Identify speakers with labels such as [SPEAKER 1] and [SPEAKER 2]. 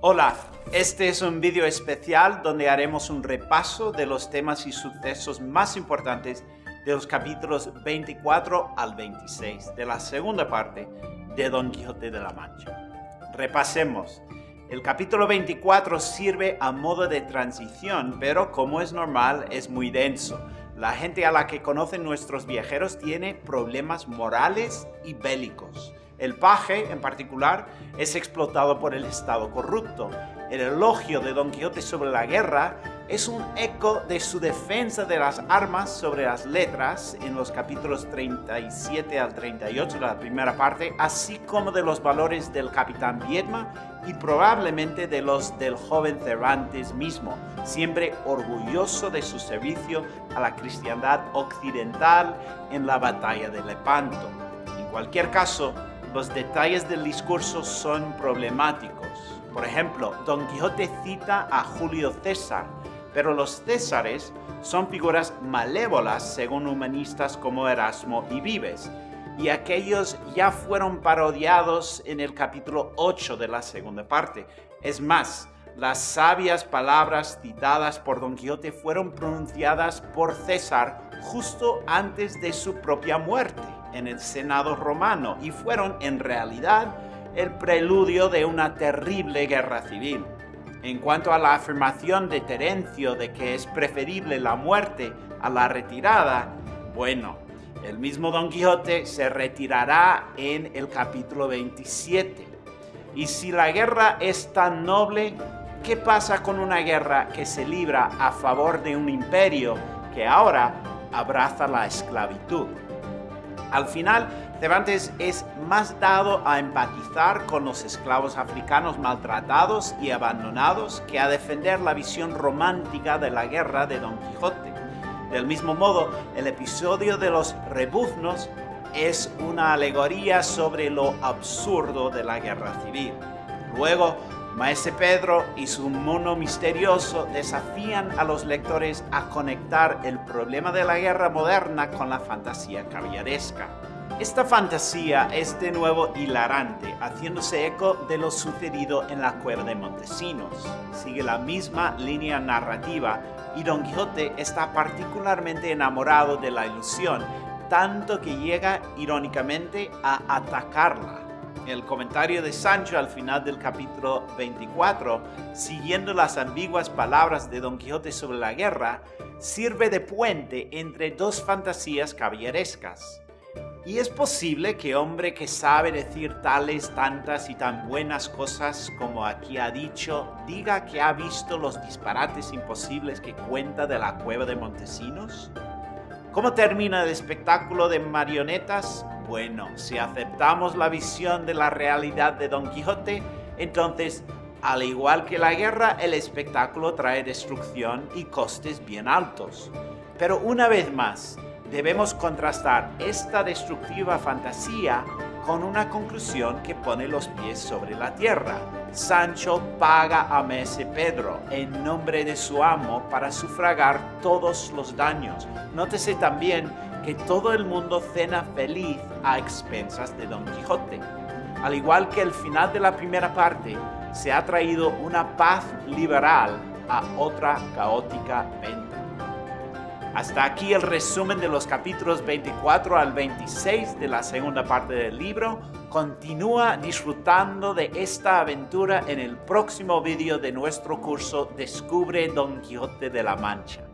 [SPEAKER 1] Hola, este es un vídeo especial donde haremos un repaso de los temas y sucesos más importantes de los capítulos 24 al 26 de la segunda parte de Don Quijote de la Mancha. Repasemos. El capítulo 24 sirve a modo de transición, pero como es normal, es muy denso. La gente a la que conocen nuestros viajeros tiene problemas morales y bélicos. El paje, en particular, es explotado por el Estado corrupto. El elogio de Don Quijote sobre la guerra es un eco de su defensa de las armas sobre las letras en los capítulos 37 al 38 de la primera parte, así como de los valores del capitán Viedma y probablemente de los del joven Cervantes mismo, siempre orgulloso de su servicio a la cristiandad occidental en la batalla de Lepanto. En cualquier caso, los detalles del discurso son problemáticos. Por ejemplo, Don Quijote cita a Julio César, pero los Césares son figuras malévolas según humanistas como Erasmo y Vives, y aquellos ya fueron parodiados en el capítulo 8 de la segunda parte. Es más, las sabias palabras citadas por Don Quijote fueron pronunciadas por César justo antes de su propia muerte en el Senado romano y fueron en realidad el preludio de una terrible guerra civil. En cuanto a la afirmación de Terencio de que es preferible la muerte a la retirada, bueno, el mismo Don Quijote se retirará en el capítulo 27. Y si la guerra es tan noble, ¿qué pasa con una guerra que se libra a favor de un imperio que ahora abraza la esclavitud? Al final, Cervantes es más dado a empatizar con los esclavos africanos maltratados y abandonados que a defender la visión romántica de la guerra de Don Quijote. Del mismo modo, el episodio de los rebuznos es una alegoría sobre lo absurdo de la guerra civil. Luego, Maese Pedro y su mono misterioso desafían a los lectores a conectar el problema de la guerra moderna con la fantasía caviaresca. Esta fantasía es de nuevo hilarante, haciéndose eco de lo sucedido en la cueva de Montesinos. Sigue la misma línea narrativa y Don Quijote está particularmente enamorado de la ilusión, tanto que llega irónicamente a atacarla el comentario de Sancho al final del capítulo 24, siguiendo las ambiguas palabras de Don Quijote sobre la guerra, sirve de puente entre dos fantasías caballerescas. Y es posible que hombre que sabe decir tales, tantas y tan buenas cosas como aquí ha dicho, diga que ha visto los disparates imposibles que cuenta de la cueva de Montesinos? ¿Cómo termina el espectáculo de marionetas? Bueno, si aceptamos la visión de la realidad de Don Quijote, entonces, al igual que la guerra, el espectáculo trae destrucción y costes bien altos. Pero una vez más, debemos contrastar esta destructiva fantasía con una conclusión que pone los pies sobre la tierra. Sancho paga a Mese Pedro en nombre de su amo para sufragar todos los daños. Nótese también que todo el mundo cena feliz a expensas de Don Quijote. Al igual que el final de la primera parte, se ha traído una paz liberal a otra caótica venta. Hasta aquí el resumen de los capítulos 24 al 26 de la segunda parte del libro. Continúa disfrutando de esta aventura en el próximo vídeo de nuestro curso Descubre Don Quijote de la Mancha.